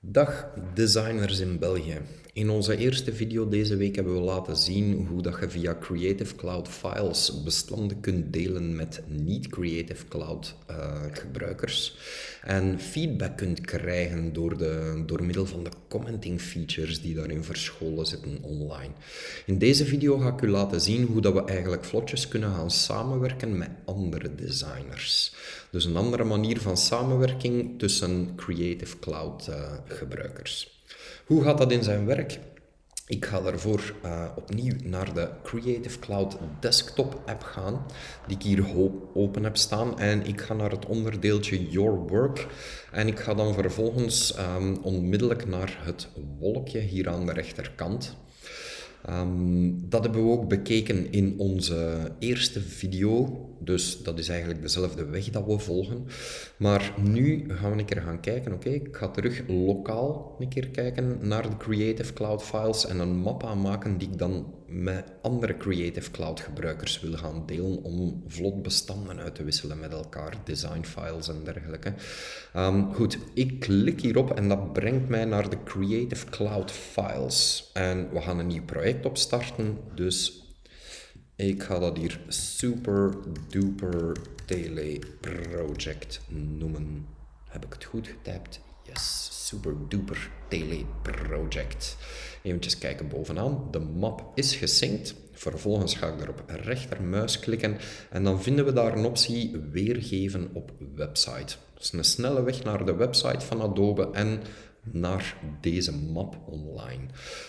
Dag designers in België. In onze eerste video deze week hebben we laten zien hoe dat je via Creative Cloud Files bestanden kunt delen met niet-Creative Cloud uh, gebruikers en feedback kunt krijgen door, de, door middel van de commenting features die daarin verscholen zitten online. In deze video ga ik u laten zien hoe dat we eigenlijk vlotjes kunnen gaan samenwerken met andere designers. Dus een andere manier van samenwerking tussen Creative Cloud uh, gebruikers. Hoe gaat dat in zijn werk? Ik ga daarvoor uh, opnieuw naar de Creative Cloud Desktop app gaan, die ik hier open heb staan. En ik ga naar het onderdeeltje Your Work. En ik ga dan vervolgens um, onmiddellijk naar het wolkje hier aan de rechterkant. Um, dat hebben we ook bekeken in onze eerste video, dus dat is eigenlijk dezelfde weg dat we volgen. Maar nu gaan we een keer gaan kijken, oké, ik ga terug lokaal een keer kijken naar de Creative Cloud files en een map aanmaken die ik dan met andere Creative Cloud gebruikers wil gaan delen om vlot bestanden uit te wisselen met elkaar, design files en dergelijke. Um, goed, ik klik hierop en dat brengt mij naar de Creative Cloud files. En we gaan een nieuw project opstarten, dus ik ga dat hier Super Duper Tele Project noemen. Heb ik het goed getypt? Yes, Super Duper Tele Project. Even kijken bovenaan. De map is gesynct. Vervolgens ga ik daarop rechtermuis klikken en dan vinden we daar een optie weergeven op website. Is een snelle weg naar de website van Adobe en naar deze map online.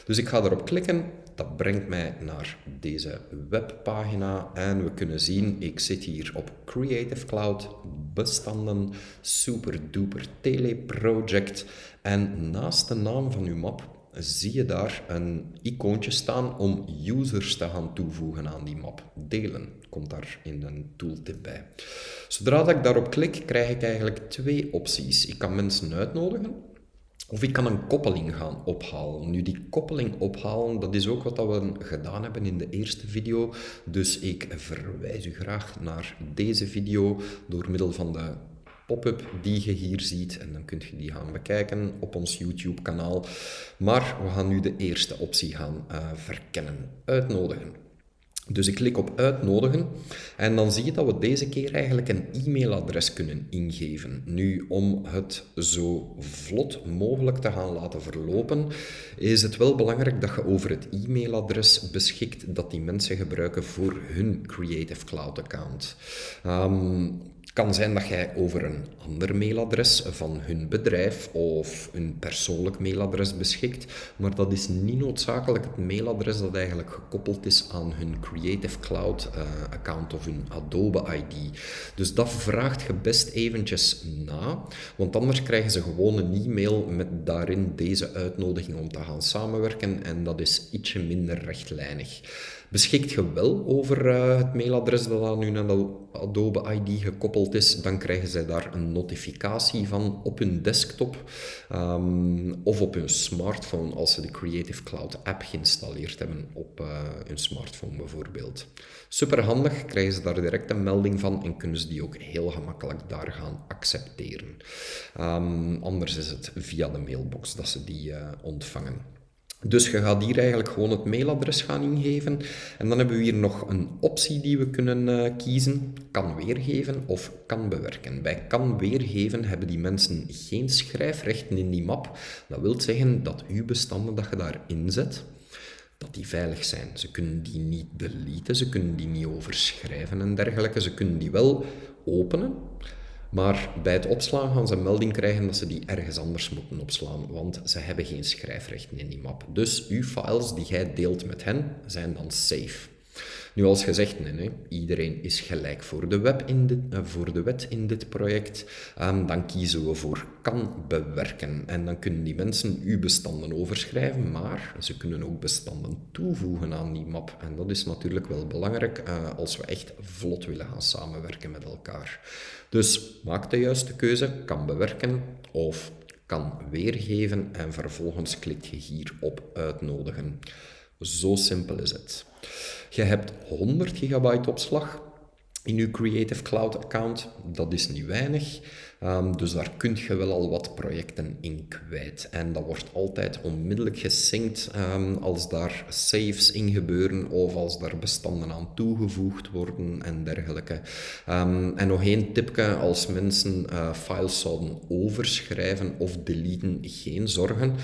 Dus ik ga erop klikken. Dat brengt mij naar deze webpagina en we kunnen zien, ik zit hier op Creative Cloud, bestanden, super duper teleproject en naast de naam van uw map zie je daar een icoontje staan om users te gaan toevoegen aan die map. Delen komt daar in een tooltip bij. Zodra dat ik daarop klik, krijg ik eigenlijk twee opties. Ik kan mensen uitnodigen of ik kan een koppeling gaan ophalen. Nu, die koppeling ophalen, dat is ook wat we gedaan hebben in de eerste video. Dus ik verwijs u graag naar deze video door middel van de pop-up die je hier ziet. En dan kunt je die gaan bekijken op ons YouTube kanaal. Maar we gaan nu de eerste optie gaan uh, verkennen. Uitnodigen. Dus ik klik op uitnodigen en dan zie je dat we deze keer eigenlijk een e-mailadres kunnen ingeven. Nu, om het zo vlot mogelijk te gaan laten verlopen, is het wel belangrijk dat je over het e-mailadres beschikt dat die mensen gebruiken voor hun Creative Cloud account. Um, kan zijn dat jij over een ander mailadres van hun bedrijf of een persoonlijk mailadres beschikt, maar dat is niet noodzakelijk het mailadres dat eigenlijk gekoppeld is aan hun Creative Cloud uh, account of hun Adobe ID. Dus dat vraagt je best eventjes na, want anders krijgen ze gewoon een e-mail met daarin deze uitnodiging om te gaan samenwerken en dat is ietsje minder rechtlijnig. Beschikt je wel over uh, het mailadres dat aan hun Adobe ID gekoppeld is, dan krijgen zij daar een notificatie van op hun desktop um, of op hun smartphone als ze de Creative Cloud app geïnstalleerd hebben op uh, hun smartphone bijvoorbeeld. Super handig, krijgen ze daar direct een melding van en kunnen ze die ook heel gemakkelijk daar gaan accepteren. Um, anders is het via de mailbox dat ze die uh, ontvangen. Dus je gaat hier eigenlijk gewoon het mailadres gaan ingeven. En dan hebben we hier nog een optie die we kunnen uh, kiezen. Kan weergeven of kan bewerken. Bij kan weergeven hebben die mensen geen schrijfrechten in die map. Dat wil zeggen dat uw bestanden dat je daarin zet, dat die veilig zijn. Ze kunnen die niet deleten, ze kunnen die niet overschrijven en dergelijke. Ze kunnen die wel openen, maar bij het opslaan gaan ze een melding krijgen dat ze die ergens anders moeten opslaan, want ze hebben geen schrijfrechten in die map. Dus uw files die jij deelt met hen zijn dan safe. Nu, als gezegd, nee, nee, iedereen is gelijk voor de, web in dit, uh, voor de wet in dit project. Um, dan kiezen we voor kan bewerken. En dan kunnen die mensen uw bestanden overschrijven, maar ze kunnen ook bestanden toevoegen aan die map. En dat is natuurlijk wel belangrijk uh, als we echt vlot willen gaan samenwerken met elkaar. Dus maak de juiste keuze, kan bewerken of kan weergeven en vervolgens klik je hier op uitnodigen. Zo simpel is het. Je hebt 100 gigabyte opslag in je Creative Cloud account. Dat is niet weinig. Ehm, dus daar kun je wel al wat projecten in kwijt. En dat wordt altijd onmiddellijk gesynct um, als daar saves in gebeuren of als daar bestanden aan toegevoegd worden en dergelijke. Um, en nog één tipje, als mensen uh, files zouden overschrijven of deleten, geen zorgen.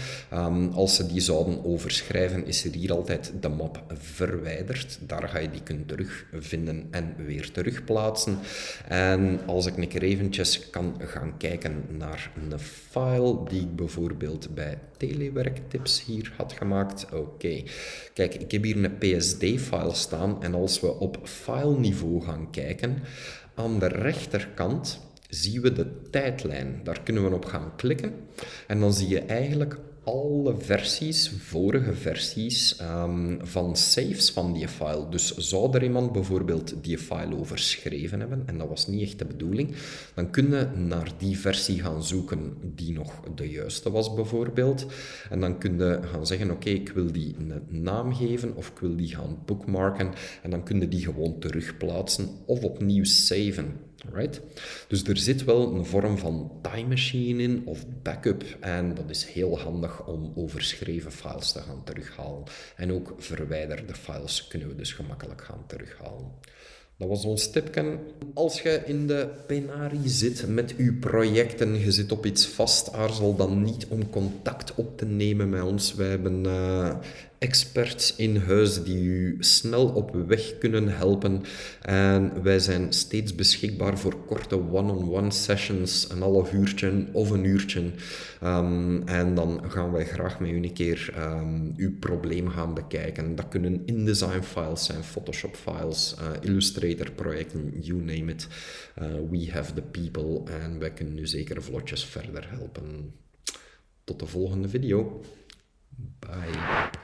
als ze die zouden overschrijven, is er hier altijd de map verwijderd. Daar ga je die kunnen terugvinden en weer terugplaatsen. En als ik een keer eventjes kan gaan kijken naar een file die ik bijvoorbeeld bij telewerktips hier had gemaakt. Oké, kijk, ik heb hier een PSD-file staan en als we op file niveau gaan kijken, aan de rechterkant zien we de tijdlijn. Daar kunnen we op gaan klikken en dan zie je eigenlijk alle versies, vorige versies um, van saves van die file. Dus zou er iemand bijvoorbeeld die file overschreven hebben, en dat was niet echt de bedoeling, dan kun je naar die versie gaan zoeken die nog de juiste was bijvoorbeeld. En dan kun je gaan zeggen, oké, ik wil die een naam geven of ik wil die gaan bookmarken. En dan kun je die gewoon terugplaatsen of opnieuw saven. Right? Dus er zit wel een vorm van time machine in of backup en dat is heel handig om overschreven files te gaan terughalen. En ook verwijderde files kunnen we dus gemakkelijk gaan terughalen. Dat was ons tipje. Als je in de penarie zit met je projecten, je zit op iets vast, aarzel dan niet om contact op te nemen met ons. Wij hebben uh, experts in huis die u snel op weg kunnen helpen. En wij zijn steeds beschikbaar voor korte one-on-one sessions, een half uurtje of een uurtje. Um, en dan gaan wij graag met u een keer um, uw probleem gaan bekijken. Dat kunnen InDesign files zijn, Photoshop files, uh, Illustrator projecten, you name it. Uh, we have the people en wij kunnen u zeker vlotjes verder helpen. Tot de volgende video. Bye.